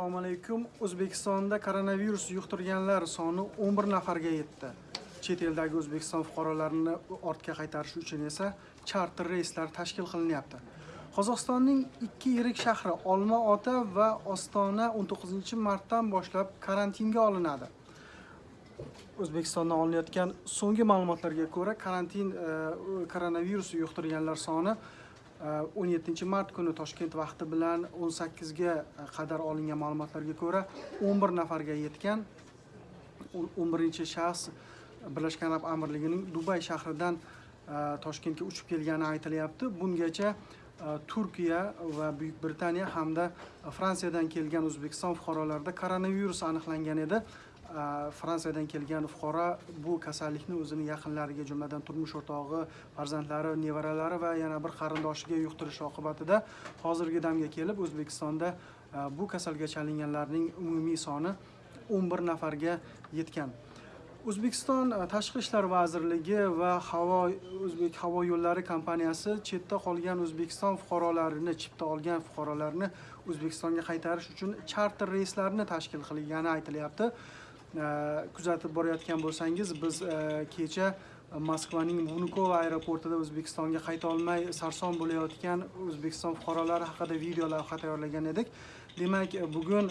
assalomu alaykum. O'zbekistonda koronavirus yuqtirganlar soni 11 nafarga yetdi. Chet eldagi o'zbekiston fuqarolarini ortga qaytarish uchun esa charter reyslar tashkil qilinyapti. Qozog'istonning ikki yirik shahri olma-ota va ostona 19 martdan boshlab karantinga olinadi. O'zbekistondan olinayotgan so'nggi ma'lumotlarga ko'ra karantin e, koronavirus yuqtirganlar soni Э, 17 mart kuni toshkent vaqti bilan 18 ga e, qadar olingan ma'lumotlarga ko'ra 11 nafarga yetgan 11 shaxs birlashgan arab amirligining dubay shahridan e, toshkentga uchib kelgani aytilyapti. Bungacha e, turkiya va buyuk britaniya hamda fransiyadan kelgan o'zbekiston fuqarolarida koronavirus aniqlangan edi. Fransiyadan kelgan fuqaro bu kasallikni o'zini yaqinlariga jumladan turmush o'rtog'i farzandlari nevaralari va yana bir qarindoshiga yuqtirish oqibatida hozirgi damga kelib o'zbekistonda bu kasalga chalinganlarning umumiy soni 11 nafarga yetgan o'zbekiston tashqi ishlar vazirligi va havo o'zbek havo yo'llari kompaniyasi chetda qolgan o'zbekiston fuqarolarini chipta olgan fuqarolarni o'zbekistonga qaytarish uchun charter reyslarni tashkil qilgani aytilyapti kuzatib borayotgan bo'lsangiz biz e, kecha e, moskvaning vnukovo aeroportida o'zbekistonga qayta olmay sarson bo'layotgan o'zbekiston fuqarolari haqida video lavha tayyorlagan edik. Demak e, bugun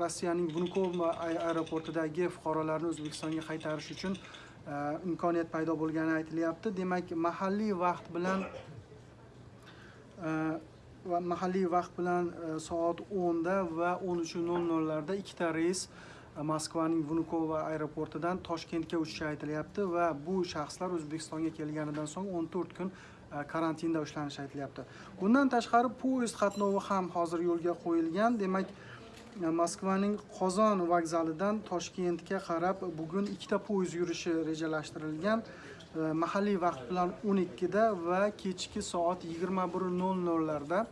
rossiyaning vnukovo aeroportidagi fuqarolarni o'zbekistonga qaytarish uchun imkoniyat paydo bo'lgani aytilyapti. Demak mahalliy vaqt bilan va mahalliy vaqt bilan soat 10 da va 13:00larda ikkita reys moskvaning vnukovo aeroportidan toshkentga uchishi aytilyapti va bu shaxslar o'zbekistonga kelganidan so'ng 14 kun e, karantinda ushlanishi aytilyapti. Bundan tashqari poyezd qatnovi ham hozir yo'lga qo'yilgan. Demak e, moskvaning qozon vokzalidan toshkentga qarab bugun ikkita poyezd yurishi rejalashtirilgan. E, mahalliy vaqt bilan 12 da va kechki soat 21:00larda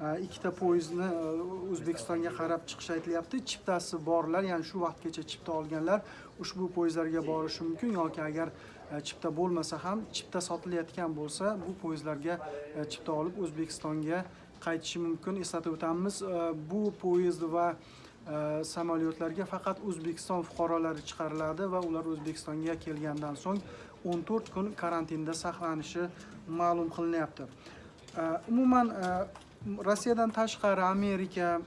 ikkita poyezdni e, o'zbekistonga qarab chiqish aytilyapti. Chiptasi borlar ya'ni shu vaqtgacha chipta olganlar ushbu poyezdlarga borishi mumkin. Yoki agar e, chipta bo'lmasa ham chipta sotilayotgan bo'lsa bu poyezdlarga e, chipta olib o'zbekistonga qaytishi mumkin. Eslatib o'tamiz bu poyezd va samolyotlarga faqat o'zbekiston fuqarolari chiqariladi va ular o'zbekistonga kelgandan so'ng 14 kun karantinda saqlanishi ma'lum qilinyapti. Umuman rossiyadan tashqari amerika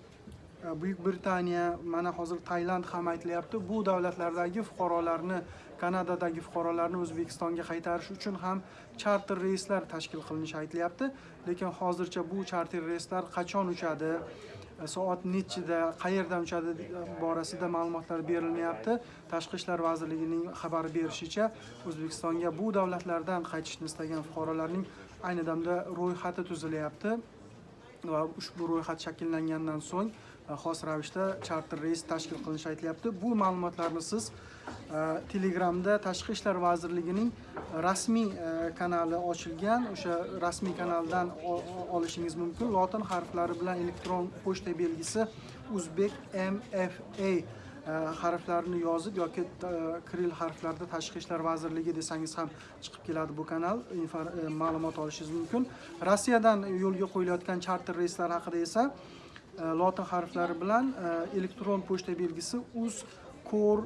e, buyuk britaniya mana hozir tailand ham aytilyapti. Bu davlatlardagi fuqarolarni kanadadagi fuqarolarni o'zbekistonga qaytarish uchun ham charter reyslar tashkil qilinishi aytilyapti. Lekin hozircha bu charter reyslar qachon uchadi? E, soat nechida qayerdan uchadi borasida ma'lumotlar berilmayapti. Tashqi ishlar vazirligining xabar berishicha o'zbekistonga bu davlatlardan qaytishni istagan fuqarolarning ayni damda ro'yxati tuzilyapti. Va ushbu ro'yxat shakllangandan so'ng e, xos ravishda charter reys tashkil qilinishi aytilyapti. Bu ma'lumotlarni siz e, telegramda tashqi ishlar vazirligining rasmiy e, kanali ochilgan o'sha rasmiy kanaldan olishingiz mumkin. Lotin harflari bilan elektron pochta belgisi uzbek mfa Э, harflarini yozib yoki e, kiril harflarda tashqi ishlar vazirligi desangiz ham chiqib keladi bu kanal. E, ma'lumot olishingiz mumkin. Rossiyadan yo'lga qo'yilayotgan charter reyslar haqida esa e, lotin harflari bilan elektron pochta belgisi uz core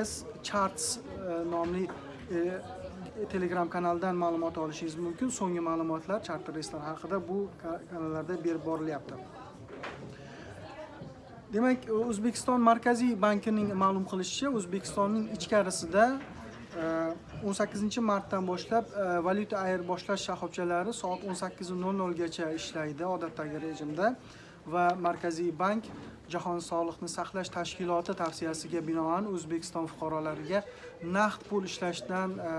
us charts nomli telegram kanalidan ma'lumot olishingiz mumkin. So'nggi ma'lumotlar charter reyslar haqida bu kanallarda berib borilyapti. Demak o'zbekiston markaziy bankining ma'lum qilishicha o'zbekistonning ichkarisida e, 18 martdan boshlab e, valyuta ayirboshlash shoxobchalari soat 18:00 gacha ishlaydi odatdagi rejimda va markaziy bank jahon sog'liqni saqlash tashkiloti tavsiyasiga binoan o'zbekiston fuqarolariga naqd pul ishlashdan e,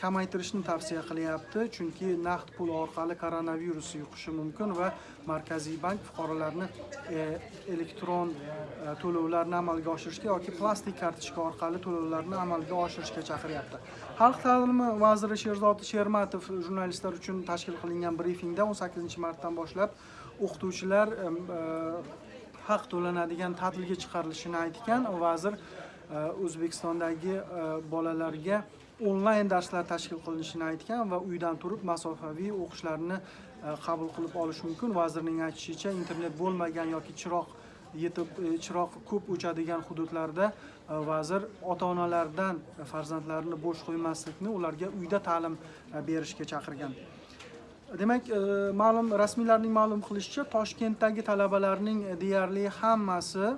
kamaytirishni tavsiya qilyapti chunki naqd pul orqali koronavirus yuqishi mumkin va markaziy bank fuqarolarni e, elektron e, to'lovlarni amalga oshirishga yoki plastik kartochka orqali to'lovlarni amalga oshirishga chaqiryapti. Xalq ta'limi vaziri sherzod shermatov jurnalistlar uchun tashkil qilingan brifingda 18 martdan boshlab o'qituvchilar e, e, haq to'lanadigan ta'tilga chiqarilishini aytgan. Vazir e, o'zbekistondagi bolalarga onlayn darslar tashkil qilinishini aytgan va uydan turib masofaviy o'qishlarni e, qabul qilib olish mumkin. Vazirning aytishicha internet bo'lmagan yoki chiroq yetib e, chiroq ko'p o'chadigan hududlarda e, vazir ota onalardan farzandlarini bo'sh qo'ymaslikni ularga uyda ta'lim berishga chaqirgan. Demak ma'lum rasmiylarning ma'lum qilishicha toshkentdagi talabalarning deyarli hammasi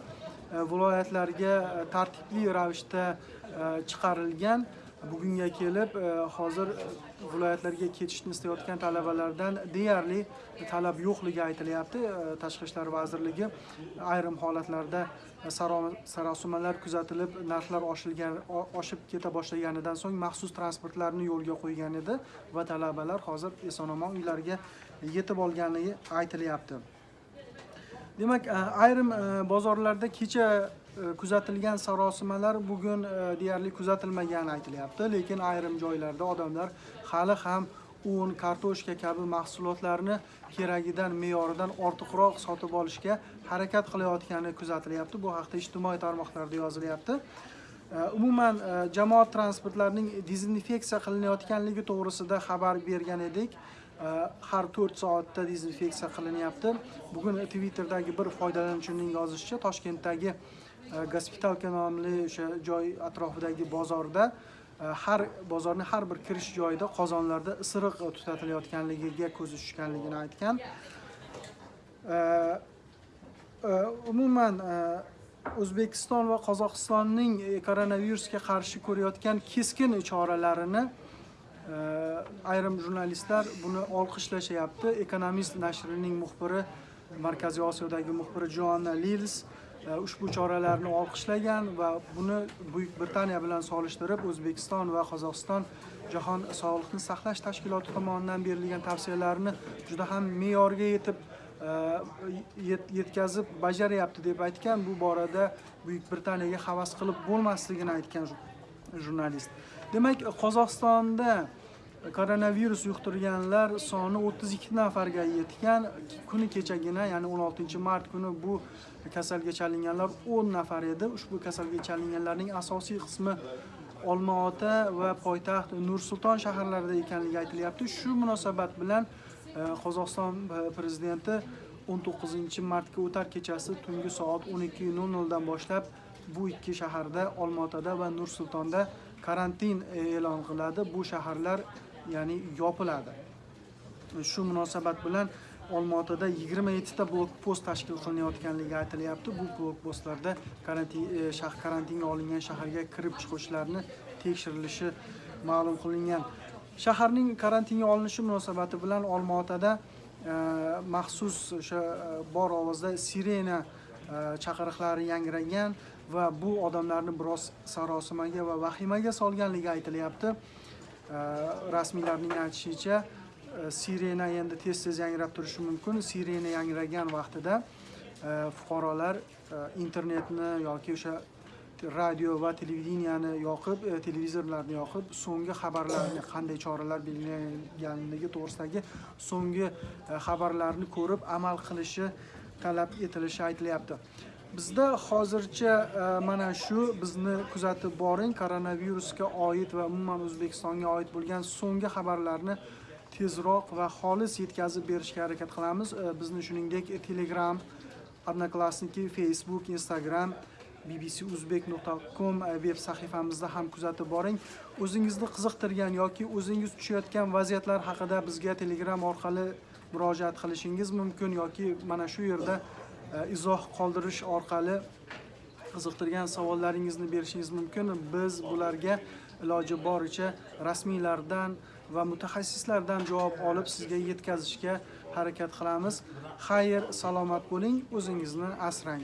viloyatlarga tartibli ravishda chiqarilgan. Bugunga kelib e, hozir viloyatlarga ketishni istayotgan talabalardan deyarli talab yo'qligi aytilyapti. E, Tashqi ishlar vazirligi ayrim holatlarda sarosimalar kuzatilib narxlar oshilgan oshib keta boshlaganidan so'ng maxsus transportlarni yo'lga qo'ygan edi va talabalar hozir eson omon uylariga yetib olganligi aytilyapti. Demak e, ayrim bozorlarda kecha E, kuzatilgan sarosimalar bugun e, deyarli kuzatilmagani aytilyapti. Lekin ayrim joylarda odamlar hali ham un kartoshka kabi mahsulotlarni keragidan me'yoridan ortiqroq sotib olishga harakat qilayotgani kuzatilyapti. Bu haqda ijtimoiy tarmoqlarda yozilyapti. E, umuman jamoat transportlarining dezinfeksiya qilinayotganligi to'g'risida xabar bergan edik. Har to'rt soatda dezinfeksiya qilinyapti. Bugun twitter'dagi bir foydalanuvchining yozishicha toshkentdagi Э, gospitalka nomli o'sha joy atrofidagi bozorda. Э, har bozorni har bir kirish joyida qozonlarda isiriq tutatilayotganligiga ko'zi tushganligini aytgan. Э, umuman o'zbekiston va qozog'istonning e, koronavirusga qarshi ko'rayotgan keskin choralarini ayrim jurnalistlar buni olqishlashyapti ekonomist nashrining muxbiri markaziy osiyodagi muxbiri joanna lils E, ushbu choralarni olqishlagan va buni buyuk britaniya bilan solishtirib o'zbekiston va qozog'iston jahon sog'liqni saqlash tashkiloti tomonidan berilgan tavsiyalarni juda ham me'yorga yetib e, yetkazib bajaryapti deb aytgan. Bu borada buyuk britaniyaga havas qilib bo'lmasligini aytgan jurnalist. Demak qozog'istonda koronavirus yuqtirganlar soni 32 nafarga yetgan. Kuni kechagina ya'ni 16 mart kuni bu kasalga chalinganlar 10 nafar edi. Ushbu kasalga chalinganlarning asosiy qismi olmaota va poytaxt nur sulton shaharlarida ekanligi aytilyapti. Shu munosabat bilan e, qozog'iston e, prezidenti 19 martga o'tar kechasi tungi soat 12:00 dan boshlab bu ikki shaharda olmaotada va nur sultonda karantin e'lon qiladi. Bu shaharlar ya'ni yopiladi. Shu munosabat bilan olmaotada yigirma yettita blok post tashkil qilinayotganligi aytilyapti. Bu blok postlarda karantin e, karantinga olingan shaharga kirib chiquvchilarni tekshirilishi ma'lum qilingan. Shaharning karantinga olinishi munosabati bilan olmaotada e, maxsus o'sha e, bor ovozda sirena e, chaqiriqlari yangragan va bu odamlarni biroz sarosimaga va vahimaga solganligi aytilyapti. Э, rasmiylarning aytishicha э, sirena endi tez tez yangrab turishi mumkin. Sirena yangragan vaqtida э, fuqarolar internetni yoki o'sha radio va televideniyani yoqib e, televizorlarni yoqib so'nggi xabarlarni qanday choralar belgilanganligi to'g'risidagi so'nggi e, xabarlarni ko'rib amal qilishi talab etilishi aytilyapti. Bizda hozircha e, mana shu bizni kuzatib boring. Koronavirusga oid va umuman o'zbekistonga oid bo'lgan so'nggi xabarlarni tezroq va xolis yetkazib berishga harakat qilamiz. E, bizni shuningdek telegram odnoklassniki facebook instagram bbcuzbek.com e, veb sahifamizda ham kuzatib boring. O'zingizni qiziqtirgan yoki o'zingiz tushayotgan vaziyatlar haqida bizga telegram orqali murojaat qilishingiz mumkin yoki mana shu yerda Э, izoh qoldirish orqali qiziqtirgan savollaringizni berishingiz mumkin. Biz bularga iloji boricha rasmiylardan va mutaxassislardan javob olib sizga yetkazishga harakat qilamiz. Xayr salomat bo'ling o'zingizni asrang.